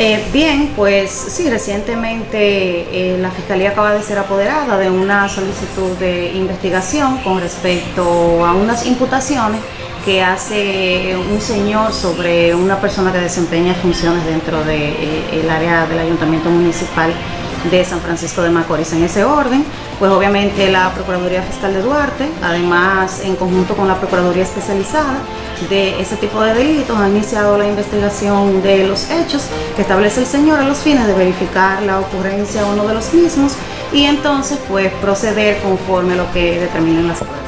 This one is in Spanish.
Eh, bien, pues sí, recientemente eh, la Fiscalía acaba de ser apoderada de una solicitud de investigación con respecto a unas imputaciones que hace un señor sobre una persona que desempeña funciones dentro del de, área del Ayuntamiento Municipal de San Francisco de Macorís. En ese orden, pues obviamente la Procuraduría Fiscal de Duarte, además en conjunto con la Procuraduría Especializada de ese tipo de delitos, ha iniciado la investigación de los hechos que establece el señor a los fines de verificar la ocurrencia o no de los mismos y entonces pues proceder conforme a lo que determinen las pruebas.